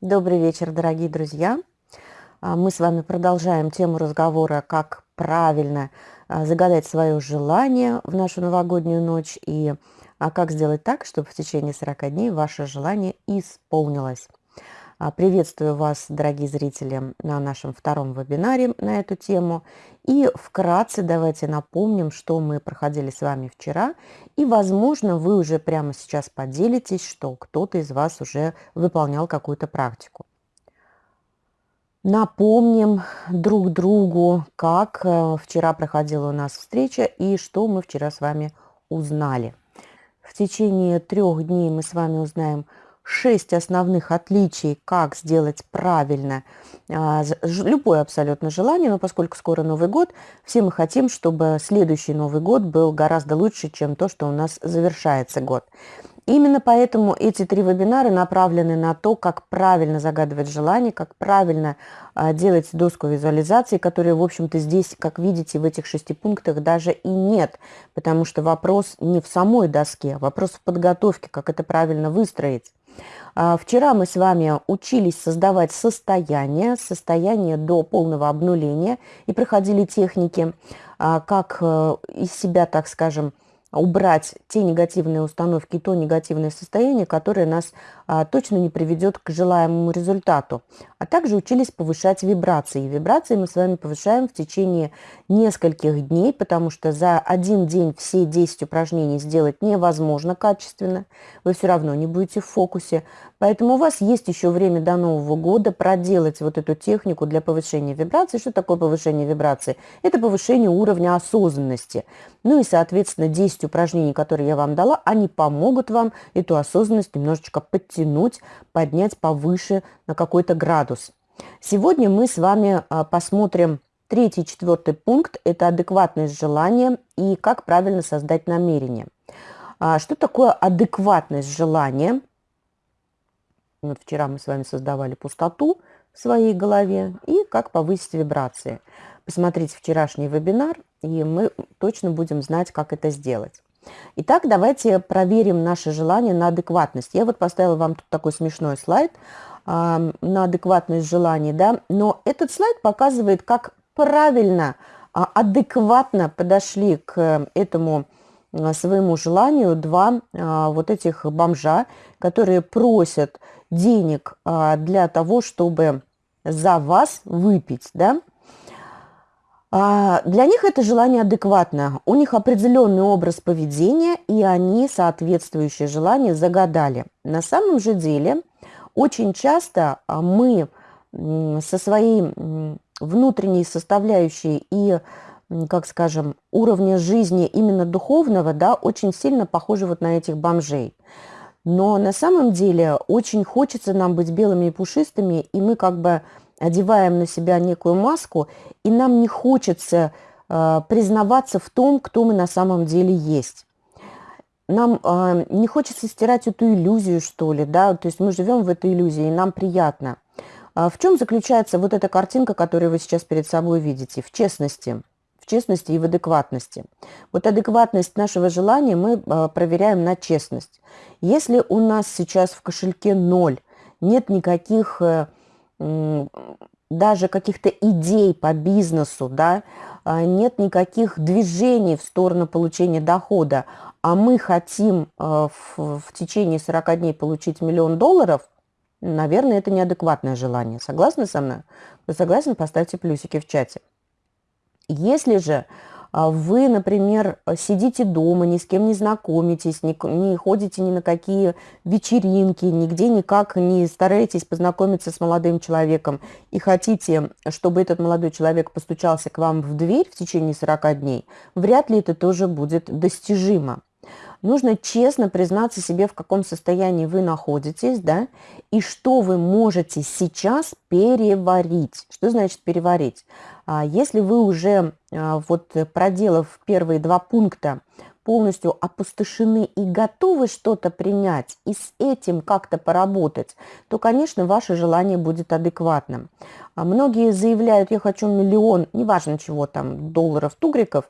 Добрый вечер, дорогие друзья. А, мы с вами продолжаем тему разговора, как правильно а, загадать свое желание в нашу новогоднюю ночь и а как сделать так, чтобы в течение 40 дней ваше желание исполнилось. А, приветствую вас, дорогие зрители, на нашем втором вебинаре на эту тему. И вкратце давайте напомним, что мы проходили с вами вчера. И, возможно, вы уже прямо сейчас поделитесь, что кто-то из вас уже выполнял какую-то практику. Напомним друг другу, как э, вчера проходила у нас встреча и что мы вчера с вами узнали. В течение трех дней мы с вами узнаем шесть основных отличий, как сделать правильно а, любое абсолютно желание, но поскольку скоро Новый год, все мы хотим, чтобы следующий Новый год был гораздо лучше, чем то, что у нас завершается год. Именно поэтому эти три вебинара направлены на то, как правильно загадывать желание, как правильно а, делать доску визуализации, которые, в общем-то, здесь, как видите, в этих шести пунктах даже и нет, потому что вопрос не в самой доске, а вопрос в подготовке, как это правильно выстроить. А, вчера мы с вами учились создавать состояние, состояние до полного обнуления и проходили техники, а, как э, из себя, так скажем, убрать те негативные установки, то негативное состояние, которое нас а, точно не приведет к желаемому результату. А также учились повышать вибрации. Вибрации мы с вами повышаем в течение нескольких дней, потому что за один день все 10 упражнений сделать невозможно качественно. Вы все равно не будете в фокусе. Поэтому у вас есть еще время до Нового года проделать вот эту технику для повышения вибраций. Что такое повышение вибраций? Это повышение уровня осознанности. Ну и, соответственно, 10 упражнений, которые я вам дала, они помогут вам эту осознанность немножечко подтянуть, поднять повыше на какой-то градус. Сегодня мы с вами а, посмотрим третий четвертый пункт. Это адекватность желания и как правильно создать намерение. А, что такое адекватность желания? Вот вчера мы с вами создавали пустоту в своей голове и как повысить вибрации. Посмотрите вчерашний вебинар, и мы точно будем знать, как это сделать. Итак, давайте проверим наше желание на адекватность. Я вот поставила вам тут такой смешной слайд э, на адекватность желаний, да, но этот слайд показывает, как правильно, э, адекватно подошли к этому э, своему желанию два э, вот этих бомжа, которые просят денег а, для того, чтобы за вас выпить, да, а, для них это желание адекватно. У них определенный образ поведения, и они соответствующее желание загадали. На самом же деле, очень часто а, мы со своей внутренней составляющей и, как скажем, уровня жизни именно духовного, да, очень сильно похожи вот на этих бомжей. Но на самом деле очень хочется нам быть белыми и пушистыми, и мы как бы одеваем на себя некую маску, и нам не хочется э, признаваться в том, кто мы на самом деле есть. Нам э, не хочется стирать эту иллюзию, что ли, да, то есть мы живем в этой иллюзии, и нам приятно. А в чем заключается вот эта картинка, которую вы сейчас перед собой видите? В честности честности и в адекватности. Вот адекватность нашего желания мы а, проверяем на честность. Если у нас сейчас в кошельке ноль, нет никаких э, даже каких-то идей по бизнесу, да, а, нет никаких движений в сторону получения дохода, а мы хотим а, в, в течение 40 дней получить миллион долларов, наверное, это неадекватное желание. Согласны со мной? Вы согласны? Поставьте плюсики в чате. Если же а, вы, например, сидите дома, ни с кем не знакомитесь, не ходите ни на какие вечеринки, нигде никак не стараетесь познакомиться с молодым человеком и хотите, чтобы этот молодой человек постучался к вам в дверь в течение 40 дней, вряд ли это тоже будет достижимо нужно честно признаться себе, в каком состоянии вы находитесь, да, и что вы можете сейчас переварить. Что значит переварить? А, если вы уже, а, вот проделав первые два пункта, полностью опустошены и готовы что-то принять и с этим как-то поработать, то, конечно, ваше желание будет адекватным. А многие заявляют, я хочу миллион, неважно чего там, долларов, тугриков,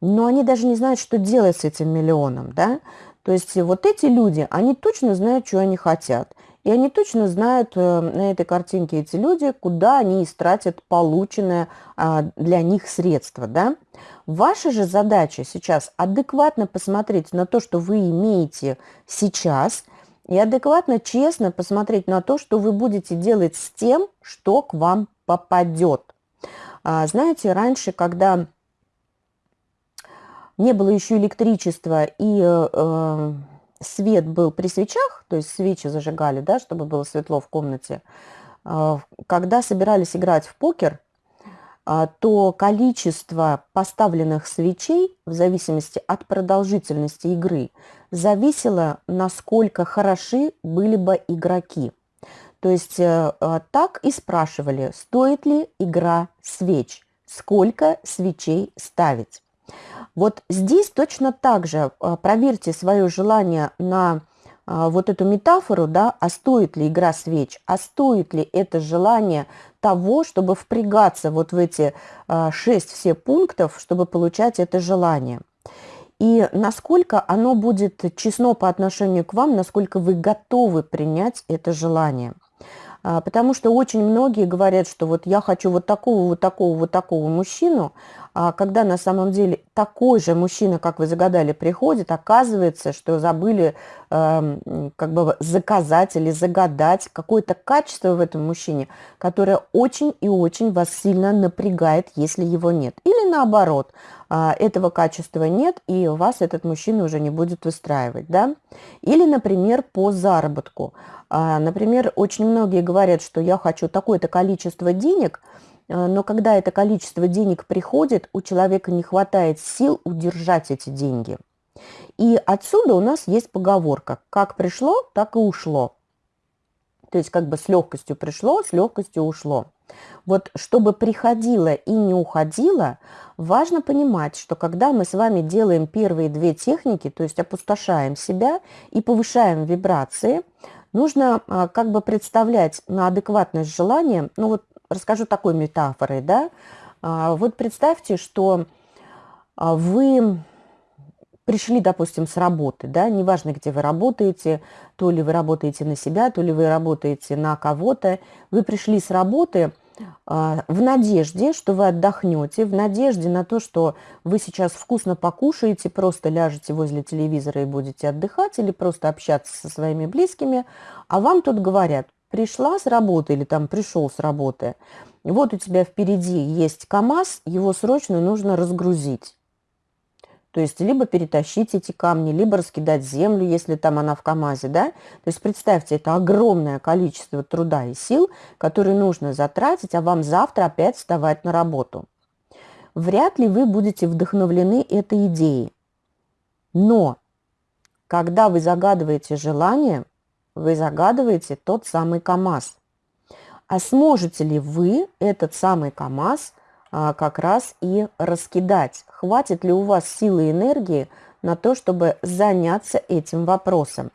но они даже не знают, что делать с этим миллионом, да. То есть вот эти люди, они точно знают, что они хотят. и они точно знают э, на этой картинке эти люди, куда они истратят полученное а, для них средство. Да? Ваша же задача сейчас адекватно посмотреть на то, что вы имеете сейчас, и адекватно, честно посмотреть на то, что вы будете делать с тем, что к вам попадет. А, знаете, раньше, когда не было еще электричества и э, э, свет был при свечах, то есть свечи зажигали, да, чтобы было светло в комнате, э, когда собирались играть в покер, э, то количество поставленных свечей в зависимости от продолжительности игры зависело, насколько хороши были бы игроки. То есть э, э, так и спрашивали, стоит ли игра свеч, сколько свечей ставить. Вот здесь точно так же а, проверьте свое желание на а, вот эту метафору, да, а стоит ли игра свеч, а стоит ли это желание того, чтобы впрягаться вот в эти а, шесть все пунктов, чтобы получать это желание. И насколько оно будет честно по отношению к вам, насколько вы готовы принять это желание. Потому что очень многие говорят, что вот я хочу вот такого, вот такого, вот такого мужчину, когда на самом деле такой же мужчина, как вы загадали, приходит, оказывается, что забыли э, как бы заказать или загадать какое-то качество в этом мужчине, которое очень и очень вас сильно напрягает, если его нет. Или наоборот, э, этого качества нет, и вас этот мужчина уже не будет выстраивать. Да? Или, например, по заработку. Э, например, очень многие говорят, что я хочу такое-то количество денег – но когда это количество денег приходит, у человека не хватает сил удержать эти деньги. И отсюда у нас есть поговорка «как пришло, так и ушло». То есть как бы с легкостью пришло, с легкостью ушло. Вот чтобы приходило и не уходило, важно понимать, что когда мы с вами делаем первые две техники, то есть опустошаем себя и повышаем вибрации, нужно а, как бы представлять на адекватность желания, ну вот расскажу такой метафорой, да. А, вот представьте, что а, вы пришли, допустим, с работы, да, неважно, где вы работаете, то ли вы работаете на себя, то ли вы работаете на кого-то, вы пришли с работы а, в надежде, что вы отдохнете, в надежде на то, что вы сейчас вкусно покушаете, просто ляжете возле телевизора и будете отдыхать или просто общаться со своими близкими, а вам тут говорят, пришла с работы или там пришел с работы, вот у тебя впереди есть КАМАЗ, его срочно нужно разгрузить. То есть либо перетащить эти камни, либо раскидать землю, если там она в КАМАЗе, да. То есть представьте, это огромное количество труда и сил, которые нужно затратить, а вам завтра опять вставать на работу. Вряд ли вы будете вдохновлены этой идеей. Но когда вы загадываете желание, вы загадываете тот самый КАМАЗ. А сможете ли вы этот самый КАМАЗ а, как раз и раскидать? Хватит ли у вас силы и энергии на то, чтобы заняться этим вопросом?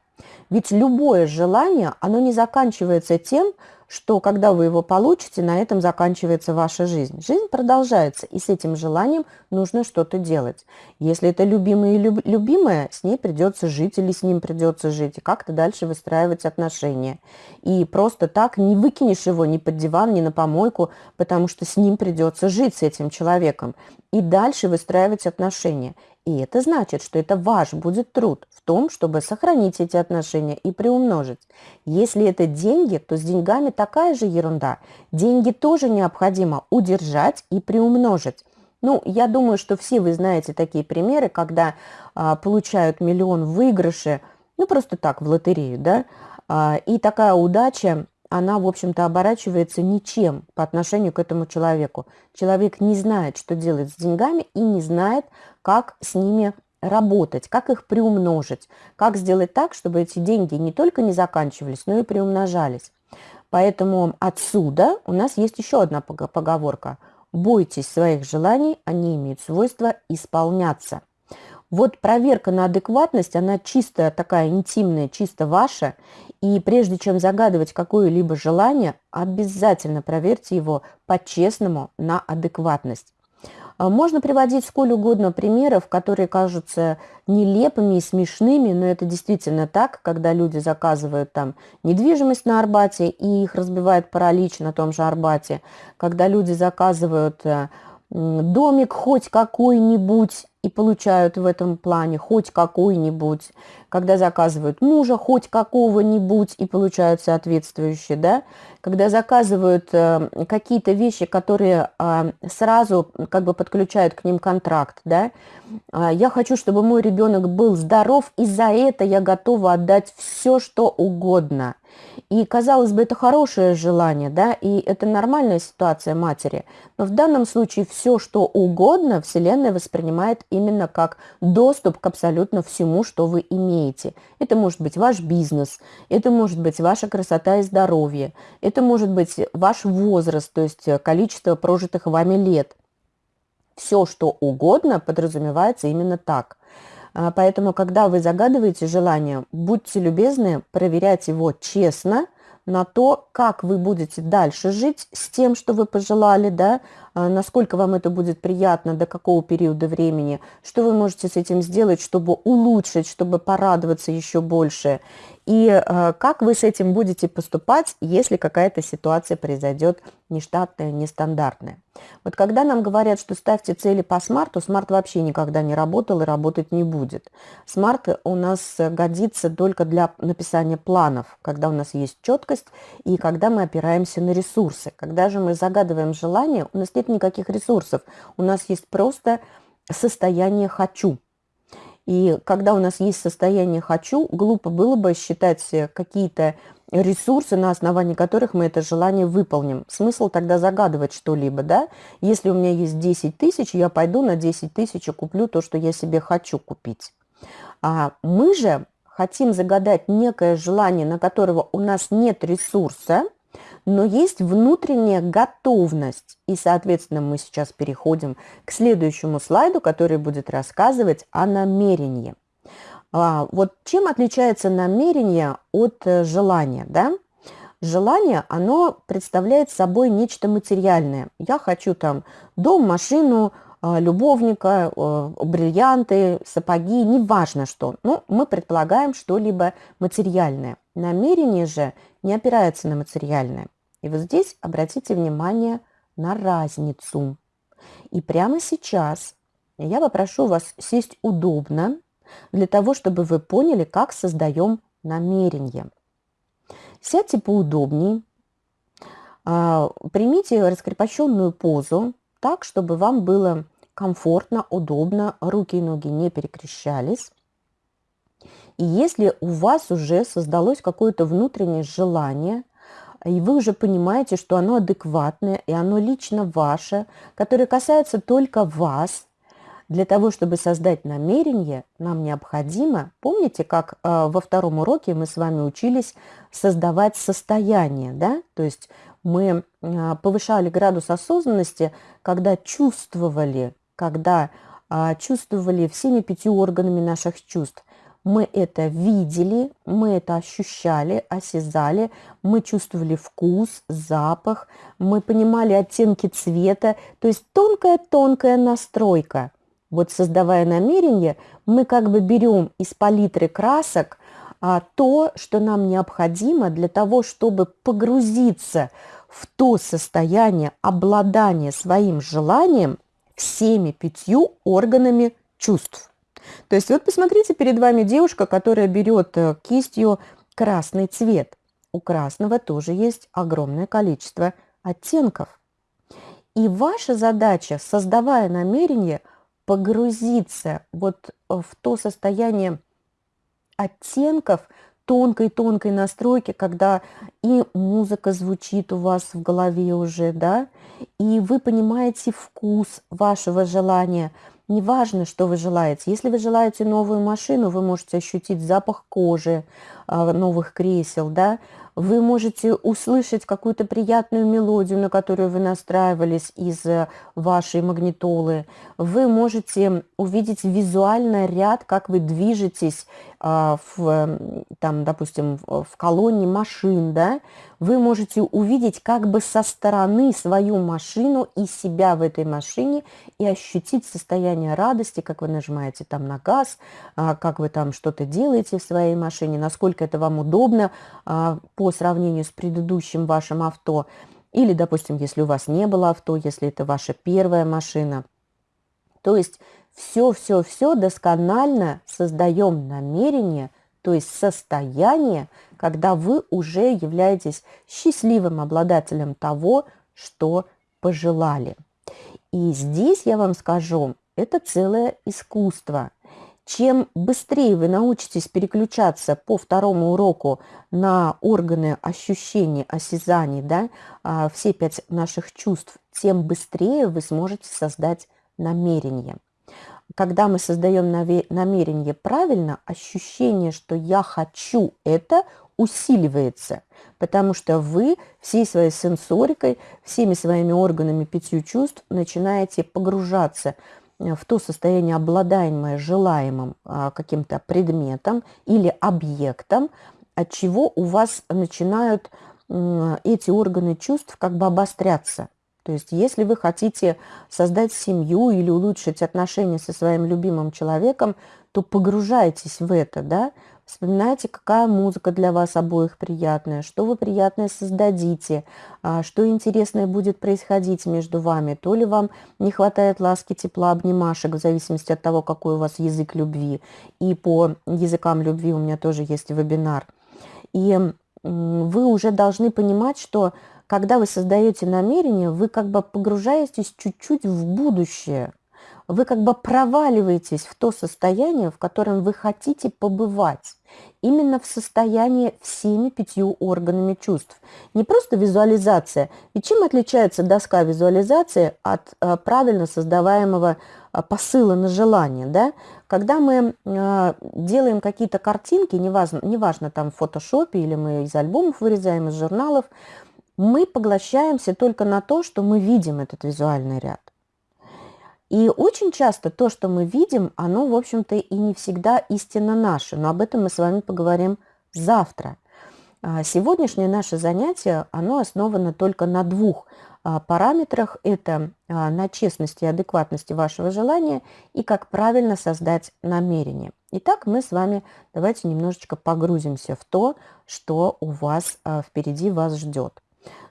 Ведь любое желание, оно не заканчивается тем, что когда вы его получите, на этом заканчивается ваша жизнь. Жизнь продолжается, и с этим желанием нужно что-то делать. Если это любимое и люб, любимое, с ней придется жить или с ним придется жить, и как-то дальше выстраивать отношения. И просто так не выкинешь его ни под диван, ни на помойку, потому что с ним придется жить, с этим человеком, и дальше выстраивать отношения. И это значит, что это ваш будет труд в том, чтобы сохранить эти отношения и приумножить. Если это деньги, то с деньгами такая же ерунда. Деньги тоже необходимо удержать и приумножить. Ну, я думаю, что все вы знаете такие примеры, когда а, получают миллион в выигрыше, ну, просто так, в лотерею, да, а, и такая удача она, в общем-то, оборачивается ничем по отношению к этому человеку. Человек не знает, что делать с деньгами и не знает, как с ними работать, как их приумножить, как сделать так, чтобы эти деньги не только не заканчивались, но и приумножались. Поэтому отсюда у нас есть еще одна поговорка. Бойтесь своих желаний, они имеют свойство исполняться. Вот проверка на адекватность, она чисто такая интимная, чисто ваша. И прежде чем загадывать какое-либо желание, обязательно проверьте его по-честному на адекватность. А, можно приводить сколь угодно примеров, которые кажутся нелепыми и смешными, но это действительно так, когда люди заказывают там недвижимость на Арбате и их разбивает паралич на том же Арбате, когда люди заказывают э, домик хоть какой-нибудь и получают в этом плане хоть какой-нибудь, когда заказывают мужа хоть какого-нибудь и получают соответствующие, да, когда заказывают э, какие-то вещи, которые э, сразу как бы подключают к ним контракт, да, э, я хочу, чтобы мой ребенок был здоров, и за это я готова отдать все, что угодно. И, казалось бы, это хорошее желание, да, и это нормальная ситуация матери. Но в данном случае все, что угодно, Вселенная воспринимает именно как доступ к абсолютно всему, что вы имеете. Это может быть ваш бизнес, это может быть ваша красота и здоровье, это может быть ваш возраст, то есть количество прожитых вами лет. Все, что угодно, подразумевается именно так – поэтому, когда вы загадываете желание, будьте любезны проверять его честно на то, как вы будете дальше жить с тем, что вы пожелали, да, а, насколько вам это будет приятно, до какого периода времени, что вы можете с этим сделать, чтобы улучшить, чтобы порадоваться еще больше и э, как вы с этим будете поступать, если какая-то ситуация произойдет нештатная, нестандартная. Вот когда нам говорят, что ставьте цели по смарту, смарт вообще никогда не работал и работать не будет. Смарт у нас годится только для написания планов, когда у нас есть четкость и когда мы опираемся на ресурсы. Когда же мы загадываем желание, у нас нет никаких ресурсов, у нас есть просто состояние «хочу». И когда у нас есть состояние «хочу», глупо было бы считать какие-то ресурсы, на основании которых мы это желание выполним. Смысл тогда загадывать что-либо, да? Если у меня есть 10 тысяч, я пойду на 10 тысяч и куплю то, что я себе хочу купить. А мы же хотим загадать некое желание, на которого у нас нет ресурса, но есть внутренняя готовность. И, соответственно, мы сейчас переходим к следующему слайду, который будет рассказывать о намерении. А, вот чем отличается намерение от э, желания, да? Желание, оно представляет собой нечто материальное. Я хочу там дом, машину, а, любовника, э, бриллианты, сапоги, неважно что. Но мы предполагаем что-либо материальное. Намерение же не опирается на материальное. И вот здесь обратите внимание на разницу. И прямо сейчас я попрошу вас сесть удобно, для того, чтобы вы поняли, как создаем намерение. Сядьте поудобнее, а, примите раскрепощенную позу так, чтобы вам было комфортно, удобно, руки и ноги не перекрещались. И если у вас уже создалось какое-то внутреннее желание – и вы уже понимаете, что оно адекватное, и оно лично ваше, которое касается только вас. Для того, чтобы создать намерение, нам необходимо, помните, как э, во втором уроке мы с вами учились создавать состояние, да? То есть мы э, повышали градус осознанности, когда чувствовали, когда э, чувствовали всеми пятью органами наших чувств – мы это видели, мы это ощущали, осязали, мы чувствовали вкус, запах, мы понимали оттенки цвета, то есть тонкая-тонкая настройка. Вот создавая намерение, мы как бы берем из палитры красок а, то, что нам необходимо для того, чтобы погрузиться в то состояние обладания своим желанием всеми пятью органами чувств. То есть вот посмотрите, перед вами девушка, которая берет э, кистью красный цвет. У красного тоже есть огромное количество оттенков. И ваша задача, создавая намерение, погрузиться вот в то состояние оттенков, тонкой-тонкой настройки, когда и музыка звучит у вас в голове уже, да, и вы понимаете вкус вашего желания – Неважно, что вы желаете. Если вы желаете новую машину, вы можете ощутить запах кожи, а, новых кресел, да, вы можете услышать какую-то приятную мелодию, на которую вы настраивались из э, вашей магнитолы. Вы можете увидеть визуально ряд, как вы движетесь в, там, допустим, в колонне машин, да, вы можете увидеть как бы со стороны свою машину и себя в этой машине и ощутить состояние радости, как вы нажимаете там на газ, а, как вы там что-то делаете в своей машине, насколько это вам удобно а, по сравнению с предыдущим вашим авто. Или, допустим, если у вас не было авто, если это ваша первая машина. То есть все-все-все досконально создаем намерение, то есть состояние, когда вы уже являетесь счастливым обладателем того, что пожелали. И здесь я вам скажу, это целое искусство. Чем быстрее вы научитесь переключаться по второму уроку на органы ощущений, осязаний, да, а, все пять наших чувств, тем быстрее вы сможете создать намерение когда мы создаем намерение правильно, ощущение, что я хочу это, усиливается, потому что вы всей своей сенсорикой, всеми своими органами пятью чувств начинаете погружаться э, в то состояние, обладаемое желаемым а, каким-то предметом или объектом, от чего у вас начинают эти органы чувств как бы обостряться. То есть если вы хотите создать семью или улучшить отношения со своим любимым человеком, то погружайтесь в это, да, Вспоминайте, какая музыка для вас обоих приятная, что вы приятное создадите, а, что интересное будет происходить между вами. То ли вам не хватает ласки, тепла, обнимашек, в зависимости от того, какой у вас язык любви. И по языкам любви у меня тоже есть вебинар. И вы уже должны понимать, что когда вы создаете намерение, вы как бы погружаетесь чуть-чуть в будущее. Вы как бы проваливаетесь в то состояние, в котором вы хотите побывать. Именно в состоянии всеми пятью органами чувств. Не просто визуализация. И чем отличается доска визуализации от э, правильно создаваемого э, посыла на желание? Да? Когда мы э, делаем какие-то картинки, неважно, неважно там в фотошопе или мы из альбомов вырезаем, из журналов, мы поглощаемся только на то, что мы видим этот визуальный ряд. И очень часто то, что мы видим, оно, в общем-то, и не всегда истинно наше. Но об этом мы с вами поговорим завтра. А, сегодняшнее наше занятие, оно основано только на двух а, параметрах. Это а, на честности и адекватности вашего желания и как правильно создать намерение. Итак, мы с вами давайте немножечко погрузимся в то, что у вас впереди вас ждет.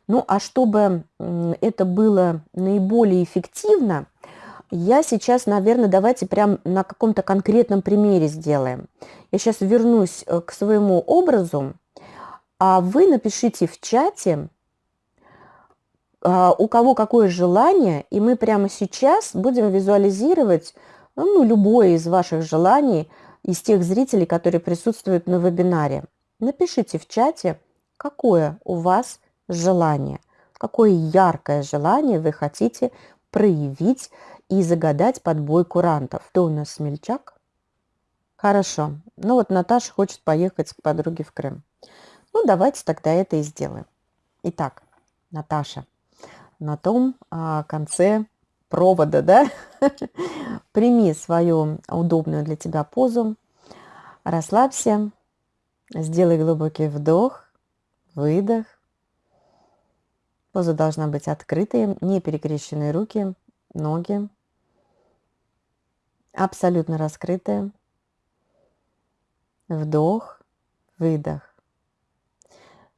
Ну, а чтобы это было наиболее эффективно, я сейчас, наверное, давайте прям на каком-то конкретном примере сделаем. Я сейчас вернусь э, к своему образу, а вы напишите в чате, а, у кого какое желание, и мы прямо сейчас будем визуализировать ну, любое из ваших желаний, из тех зрителей, которые присутствуют на вебинаре. Напишите в чате, какое у вас желание, какое яркое желание вы хотите проявить и загадать под бой курантов. Кто у нас смельчак? Хорошо. Ну вот Наташа хочет поехать к подруге в Крым. Ну давайте тогда это и сделаем. Итак, Наташа, на том а, конце провода, да, прими свою удобную для тебя позу, расслабься, сделай глубокий вдох, выдох, Поза должна быть открытой, не перекрещенные руки, ноги. Абсолютно раскрытые. Вдох, выдох.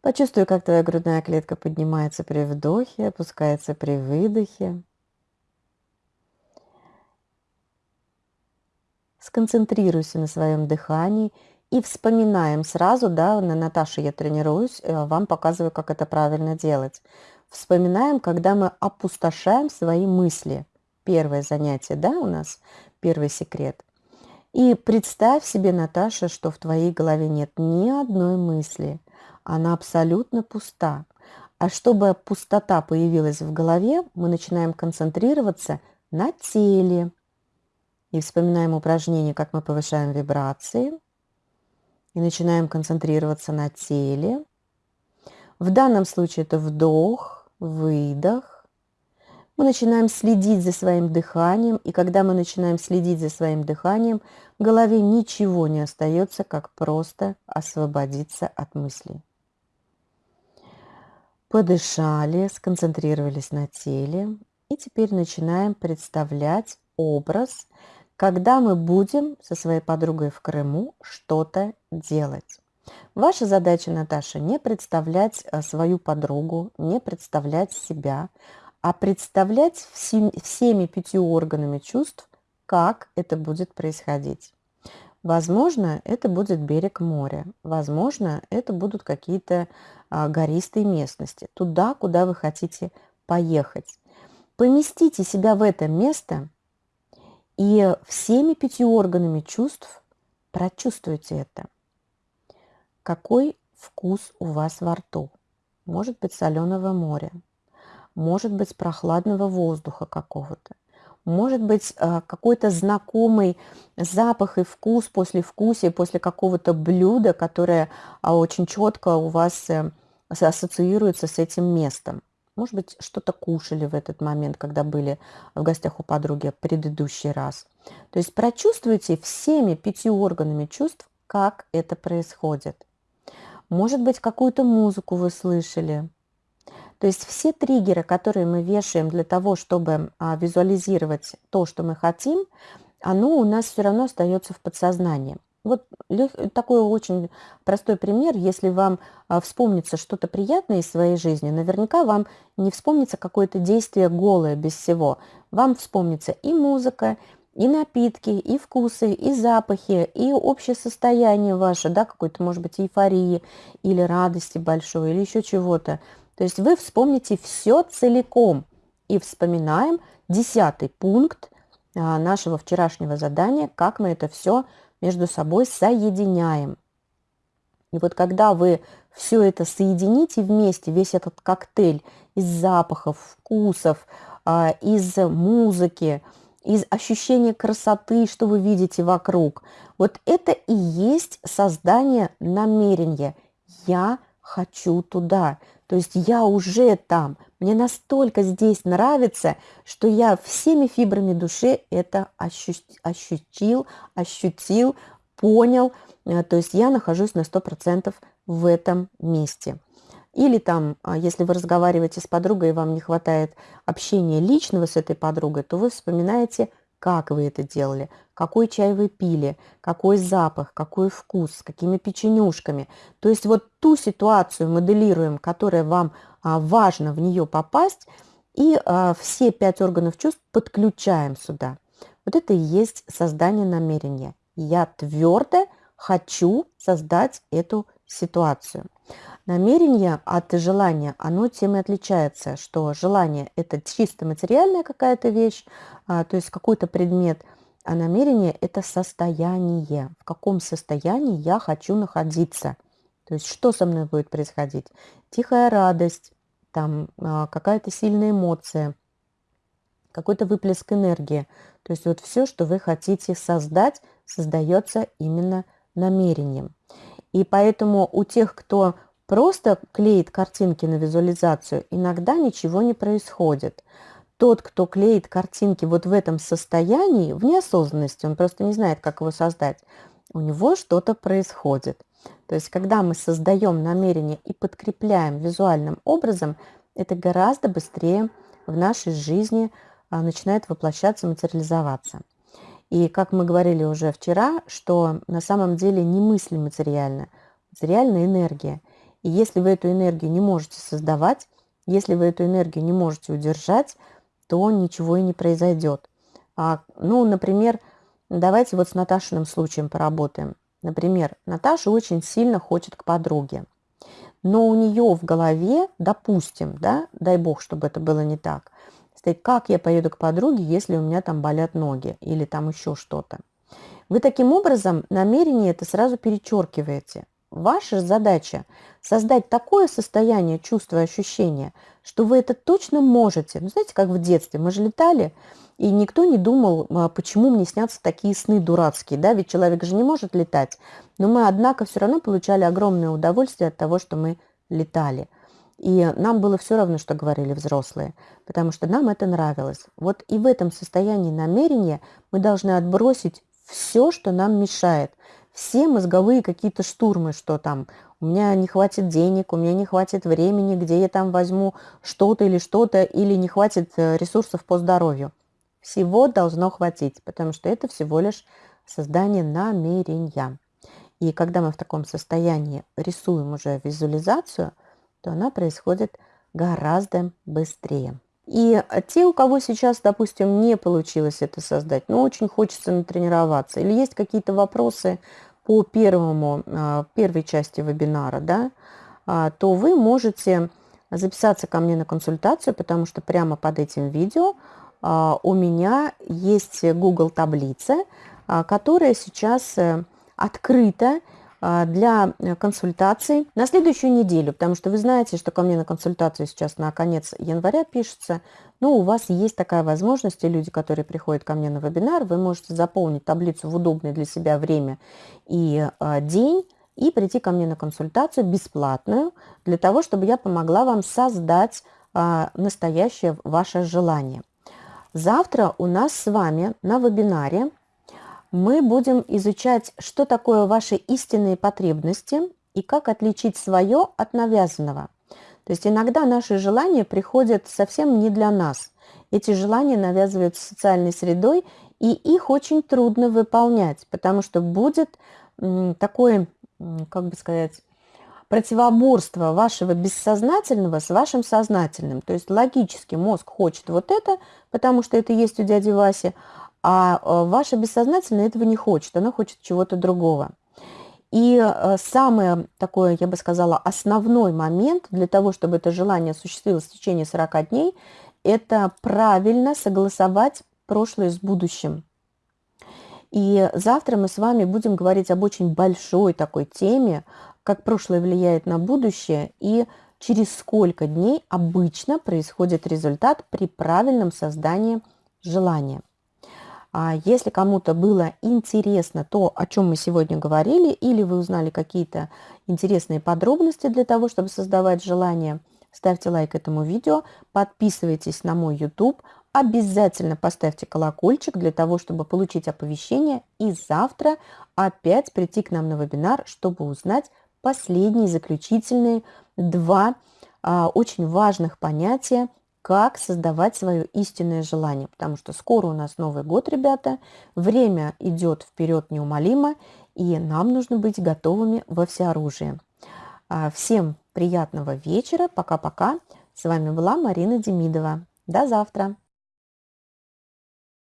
Почувствуй, как твоя грудная клетка поднимается при вдохе, опускается при выдохе. Сконцентрируйся на своем дыхании и вспоминаем сразу, да, на Наташе я тренируюсь, э, вам показываю, как это правильно делать вспоминаем, когда мы опустошаем свои мысли. Первое занятие, да, у нас первый секрет. И представь себе, Наташа, что в твоей голове нет ни одной мысли. Она абсолютно пуста. А чтобы пустота появилась в голове, мы начинаем концентрироваться на теле. И вспоминаем упражнение, как мы повышаем вибрации. И начинаем концентрироваться на теле. В данном случае это вдох, выдох. Мы начинаем следить за своим дыханием, и когда мы начинаем следить за своим дыханием, голове ничего не остается, как просто освободиться от мыслей. Подышали, сконцентрировались на теле, и теперь начинаем представлять образ, когда мы будем со своей подругой в Крыму что-то делать. Ваша задача, Наташа, не представлять э, свою подругу, не представлять себя, а представлять всеми, всеми пятью органами чувств, как это будет происходить. Возможно, это будет берег моря, возможно, это будут какие-то а, гористые местности, туда, куда вы хотите поехать. Поместите себя в это место и всеми пятью органами чувств прочувствуйте это. Какой вкус у вас во рту? Может быть соленого моря, может быть прохладного воздуха какого-то, может быть э, какой-то знакомый запах и вкус после вкуса, после какого-то блюда, которое а, очень четко у вас э, ассоциируется с этим местом. Может быть, что-то кушали в этот момент, когда были в гостях у подруги предыдущий раз. То есть прочувствуйте всеми пятью органами чувств, как это происходит. Может быть, какую-то музыку вы слышали. То есть все триггеры, которые мы вешаем для того, чтобы а, визуализировать то, что мы хотим, оно у нас все равно остается в подсознании. Вот такой очень простой пример. Если вам а, вспомнится что-то приятное из своей жизни, наверняка вам не вспомнится какое-то действие голое без всего. Вам вспомнится и музыка, и напитки, и вкусы, и запахи, и общее состояние ваше, да, какой-то, может быть, эйфории или радости большой, или еще чего-то. То есть вы вспомните все целиком. И вспоминаем десятый пункт а, нашего вчерашнего задания, как мы это все между собой соединяем. И вот когда вы все это соедините вместе, весь этот коктейль из запахов, вкусов, а, из музыки, из ощущения красоты, что вы видите вокруг, вот это и есть создание намерения. Я хочу туда. То есть я уже там. Мне настолько здесь нравится, что я всеми фибрами души это ощутил, ощутил, понял. Э, то есть я нахожусь на 100% в этом месте. Или там, а, если вы разговариваете с подругой и вам не хватает общения личного с этой подругой, то вы вспоминаете как вы это делали, какой чай вы пили, какой запах, какой вкус, с какими печенюшками. То есть вот ту ситуацию моделируем, которая вам а, важно в нее попасть, и а, все пять органов чувств подключаем сюда. Вот это и есть создание намерения. Я твердо хочу создать эту ситуацию. Намерение от желания, оно тем и отличается, что желание – это чисто материальная какая-то вещь, а, то есть какой-то предмет, а намерение – это состояние, в каком состоянии я хочу находиться. То есть что со мной будет происходить? Тихая радость, там а, какая-то сильная эмоция, какой-то выплеск энергии. То есть вот все, что вы хотите создать, создается именно намерением. И поэтому у тех, кто просто клеит картинки на визуализацию, иногда ничего не происходит. Тот, кто клеит картинки вот в этом состоянии, в неосознанности, он просто не знает, как его создать, у него что-то происходит. То есть, когда мы создаем намерение и подкрепляем визуальным образом, это гораздо быстрее в нашей жизни а, начинает воплощаться, материализоваться. И как мы говорили уже вчера, что на самом деле не мысли материальны, материальная энергия. И если вы эту энергию не можете создавать, если вы эту энергию не можете удержать, то ничего и не произойдет. А, ну, например, давайте вот с Наташиным случаем поработаем. Например, Наташа очень сильно хочет к подруге, но у нее в голове, допустим, да, дай бог, чтобы это было не так, стоит, как я поеду к подруге, если у меня там болят ноги или там еще что-то. Вы таким образом намерение это сразу перечеркиваете. Ваша задача создать такое состояние чувства и ощущения, что вы это точно можете. Ну, знаете, как в детстве. Мы же летали, и никто не думал, а, почему мне снятся такие сны дурацкие. Да? Ведь человек же не может летать. Но мы, однако, все равно получали огромное удовольствие от того, что мы летали. И нам было все равно, что говорили взрослые, потому что нам это нравилось. Вот и в этом состоянии намерения мы должны отбросить все, что нам мешает. Все мозговые какие-то штурмы, что там у меня не хватит денег, у меня не хватит времени, где я там возьму что-то или что-то, или не хватит э, ресурсов по здоровью. Всего должно хватить, потому что это всего лишь создание намерения. И когда мы в таком состоянии рисуем уже визуализацию, то она происходит гораздо быстрее. И те, у кого сейчас, допустим, не получилось это создать, но очень хочется натренироваться, или есть какие-то вопросы по первому, а, первой части вебинара, да, а, то вы можете записаться ко мне на консультацию, потому что прямо под этим видео а, у меня есть Google таблица, которая сейчас э, открыта для э, консультаций на следующую неделю, потому что вы знаете, что ко мне на консультацию сейчас на конец января пишется, но у вас есть такая возможность, и люди, которые приходят ко мне на вебинар, вы можете заполнить таблицу в удобное для себя время и а, день, и прийти ко мне на консультацию бесплатную, для того, чтобы я помогла вам создать а, настоящее ваше желание. Завтра у нас с вами на вебинаре мы будем изучать, что такое ваши истинные потребности и как отличить свое от навязанного. То есть иногда наши желания приходят совсем не для нас. Эти желания навязываются социальной средой, и их очень трудно выполнять, потому что будет такое, как бы сказать, противоборство вашего бессознательного с вашим сознательным. То есть логически мозг хочет вот это, потому что это есть у дяди Васи, а э, ваше бессознательное этого не хочет, оно хочет чего-то другого. И э, самый такой, я бы сказала, основной момент для того, чтобы это желание осуществилось в течение 40 дней, это правильно согласовать прошлое с будущим. И завтра мы с вами будем говорить об очень большой такой теме, как прошлое влияет на будущее и через сколько дней обычно происходит результат при правильном создании желания. А если кому-то было интересно то, о чем мы сегодня говорили, или вы узнали какие-то интересные подробности для того, чтобы создавать желание, ставьте лайк этому видео, подписывайтесь на мой YouTube, обязательно поставьте колокольчик для того, чтобы получить оповещение и завтра опять прийти к нам на вебинар, чтобы узнать последние заключительные два а, очень важных понятия как создавать свое истинное желание, потому что скоро у нас Новый год, ребята, время идет вперед неумолимо, и нам нужно быть готовыми во всеоружие. А, всем приятного вечера, пока-пока. С вами была Марина Демидова. До завтра.